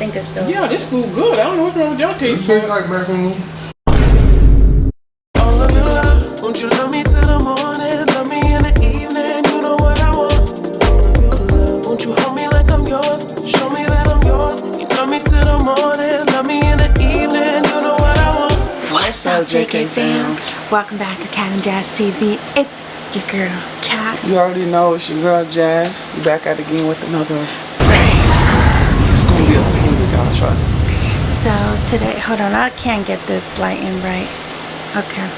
think it's still. Yeah, this food good. I don't know what's wrong with your taste. It tastes like macaroni. All of your love, won't you love me till the morning? Love me in the evening, you know what I want. All of your love, won't you hold me like I'm yours? Show me that I'm yours. You love me till the morning, love me in the evening, you know what I want. What's up, JK fam? Welcome back to Cat and Jazz TV. It's your girl, Cat. You already know it's your girl Jazz. Back out again with another. Try. So today, hold on, I can't get this lighting right. Okay,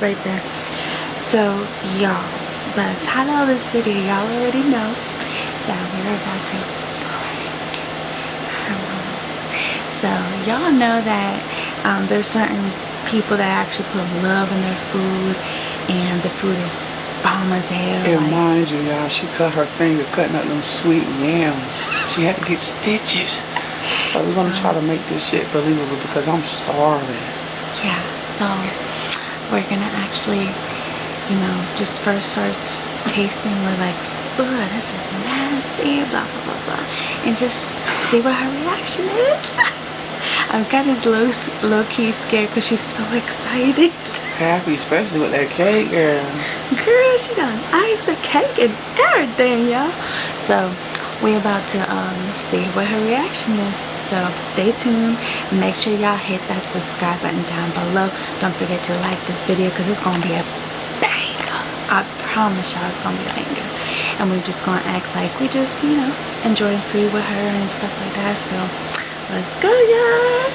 right there. So y'all, by the title of this video, y'all already know that we're about to prank. So y'all know that um, there's certain people that actually put love in their food, and the food is bomb as hell. And like- mind you, y'all, she cut her finger cutting up them sweet yams. She had to get stitches. So we're gonna try to make this shit believable because I'm starving. yeah so we're gonna actually you know just first starts tasting we're like oh this is nasty blah blah blah blah and just see what her reaction is i'm kind of low, low-key scared because she's so excited Happy, especially with that cake, girl. girl she done iced the cake and everything y'all so we about to um, see what her reaction is so stay tuned. Make sure y'all hit that subscribe button down below. Don't forget to like this video because it's gonna be a banger. I promise y'all it's gonna be a banger. And we're just gonna act like we just you know enjoying food with her and stuff like that so let's go y'all.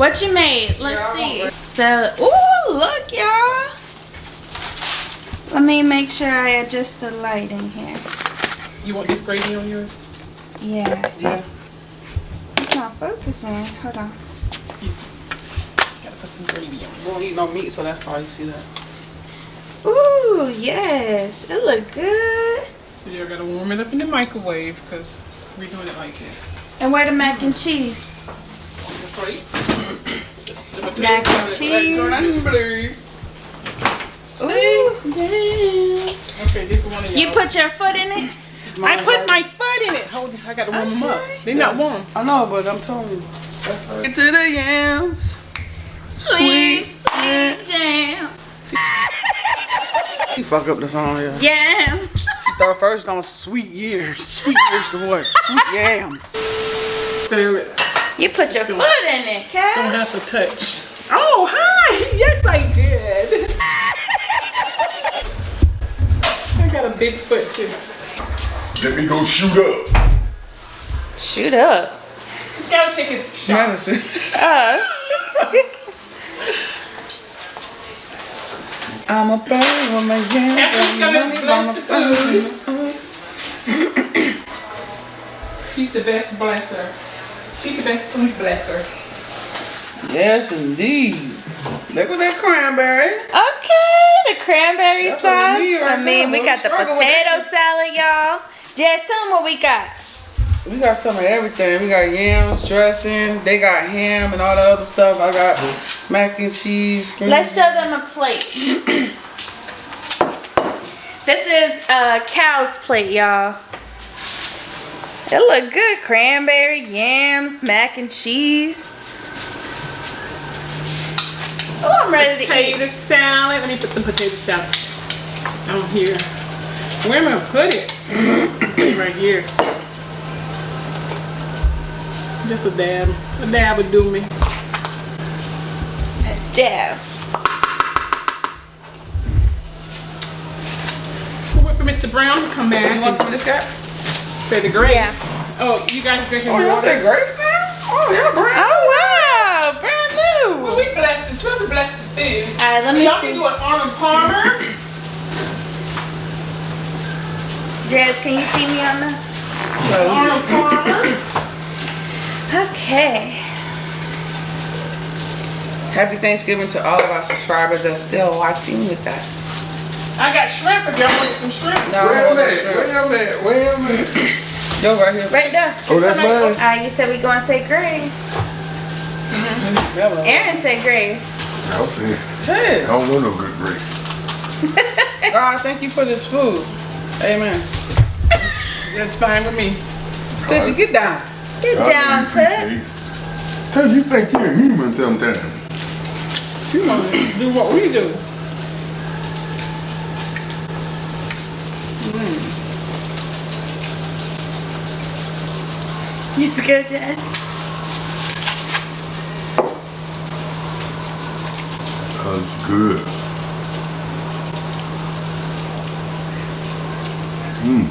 What you made? Let's see. so ooh look y'all let me make sure I adjust the light in here. You want this gravy on yours? Yeah, Yeah. it's not focusing. Hold on. Excuse me. Gotta put some gravy on. You won't eat no meat, so that's why you see that. Ooh, yes, it look good. So you gotta warm it up in the microwave because we're doing it like this. And where the mac and cheese? On the plate. The Mac and cheese. Black Ooh, yeah. Okay, this one of y'all. Put your foot in it? I put my foot in it. Hold it. I gotta warm them up. They're not warm. I know, but I'm telling you. Get to the yams. Sweet, sweet jam. She fuck up the song, yeah. Yeah. She thought first on sweet years. Sweet years to what? Sweet yams. So You put your foot in it, don't have to touch. Oh, hi. Yes, I did. I got a big foot too. Let me go shoot up. Shoot up. He's gotta take his shot. Medicine. Uh. I'm a bird with my yams. Captain's coming to bless the food. She's the best blesser. She's the best food blesser. Yes, indeed. Look at that cranberry. Okay, the cranberry That's sauce. need right I mean, there. we got the potato salad, y'all. Jess, tell them what we got. We got some of everything. We got yams, dressing. They got ham and all the other stuff. I got mac and cheese. green Let's show them a plate. this is a cow's plate, y'all. It look good. Cranberry, yams, mac and cheese. Oh, I'm ready to eat. Potato salad. Let me put some potato salad on here. Where am I gonna put it? right here. Just a dab. A dab would do me. A dab. We'll wait for Mr. Brown to come back. You want some of this guy? Say the grace. Yeah. Oh, you guys drinking Oh, y'all water? say grace now? Oh, y'all brand Oh, We're blessed the food. All right, let me Y'all can do an Arnold Palmer. Jazz, can you see me on the? Arnold Palmer. Okay. Happy Thanksgiving to all of our subscribers that are still watching with us. I got shrimp if y'all want some shrimp. No, Where am no, I? no, Where am I? Where am I? Yo, right here. Right there. Oh, that's mine. Ah, you said we gonna say grace. Hello. Aaron said grace. I'll say, Hey, I don't want no good grace. God, thank you for this food. Amen. That's fine with me. Sissy, get down. Get down, Toots. Cause you think you're human sometimes. You want to do what we do. It's good, Jen. That's good. Mmm.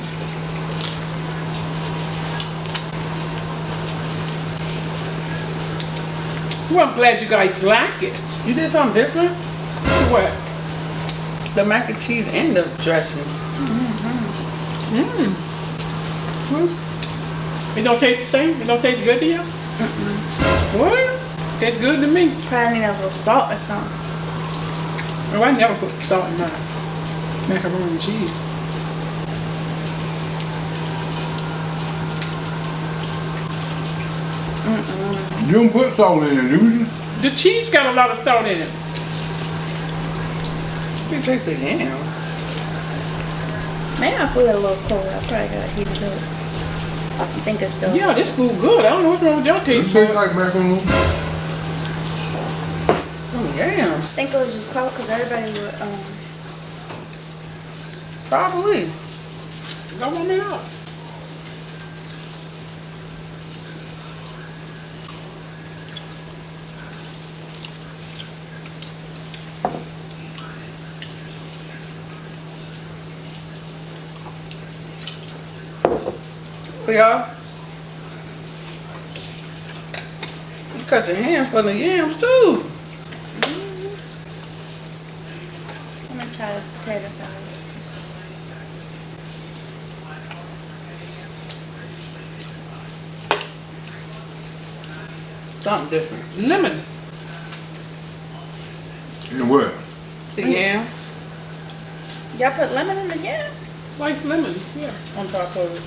Well, I'm glad you guys like it. You did something different? What? The mac and cheese and the dressing. Mmm. -hmm. Mm. It don't taste the same? It don't taste good to you? What? Tastes good to me. Probably need a little salt or something. Oh, I never put salt in my macaroni and cheese. You don't put salt in it, do you? The cheese got a lot of salt in it. You taste the yam. Maybe I put it a little cold. I probably gotta heat it up. I think it's still. Yeah, this food good. I don't know what's wrong with your taste. It taste. tastes like macaroni. Yams. I think it was just cold because everybody would, um, Probably. Don't want me out. Y'all. You cut your hands for the yams too. I'm gonna try this potato salad. Something different. Lemon. And what? The yam Y'all put lemon in the yams? Sliced lemons, yeah. on top of it.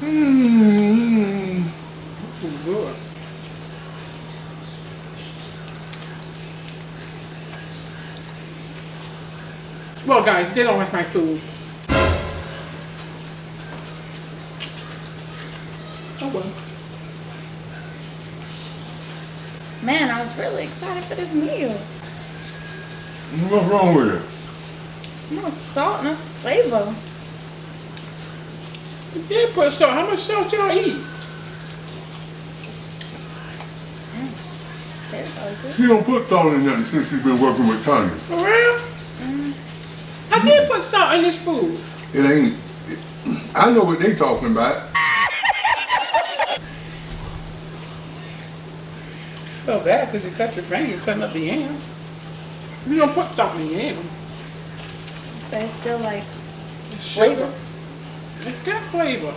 Mmm. Food good. Well, guys, they don't like my food. Oh well. Man, I was really excited for this meal. What's wrong with it? No salt, no flavor. You did put salt. How much salt y'all eat? Mm. Potato. She don't put salt in nothing since she's been working with Tanya. For real? I did put salt in this food. It ain't. It, I know what they talking about. so bad because you cut your finger cutting up the yams. You don't put salt in the yam. But it's still like, it's Flavor. It's got flavor.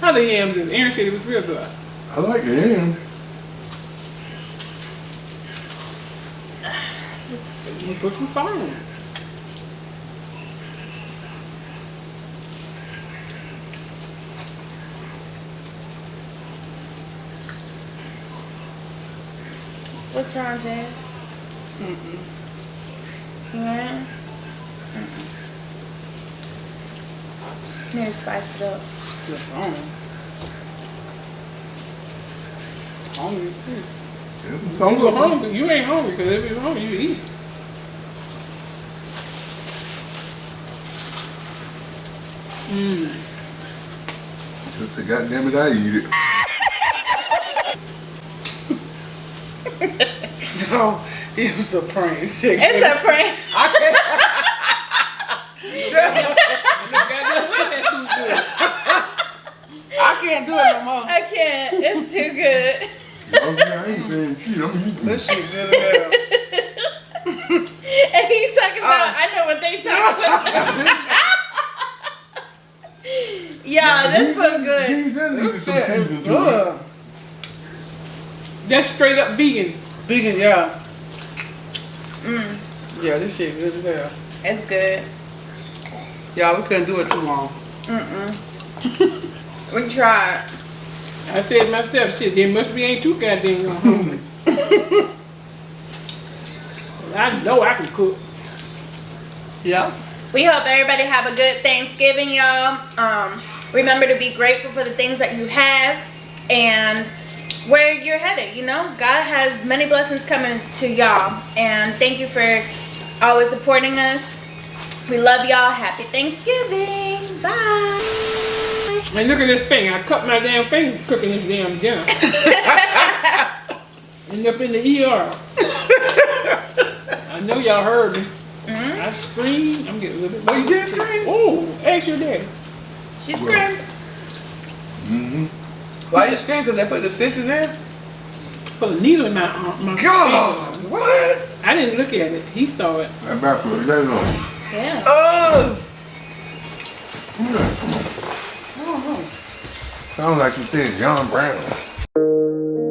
How the yams is? Aaron said it was real good. I like the ham. You put some salt in it. What's wrong, Jazz? Mm-mm. Yeah. Maybe spice it up. Just on. Hungry too. It was You salt. go hungry. You ain't hungry because if you're hungry, you eat. Mmm. Just the goddamn it, I eat it. Oh, it was a prank. Shit. It's a prank. I can't. I can't do it no more. I can't. It's too good. Okay, I ain't saying shit. I'm eating. This shit good as hell. and he talking about, I know what they talking about. yeah, this was good. These that needed some Shit is seasoning to it. good. That's straight up vegan. Vegan, yeah. Mm, Yeah, this shit good as hell. it's good. Y'all, we couldn't do it too long. Mm-mm. we tried. I said myself, shit, they must be ain't too goddamn hungry. I know I can cook. Yeah. We hope everybody have a good Thanksgiving, y'all. Um, remember to be grateful for the things that you have and where you're headed. You know, God has many blessings coming to y'all, and thank you for always supporting us. We love y'all. Happy Thanksgiving. Bye. And look at this thing. I cut my damn finger cooking this damn dinner. End up in the ER. I know y'all heard me. I screamed. I'm getting a little bit. Oh, you did scream? Oh, ask your daddy. She screamed. Mm-hmm. Why you scream? Cause they put the stitches in? Put a needle in my arm. My God, finger. what? I didn't look at it. He saw it. That back for that long. Yeah. Oh. Who that? Sounds like you think John Brown.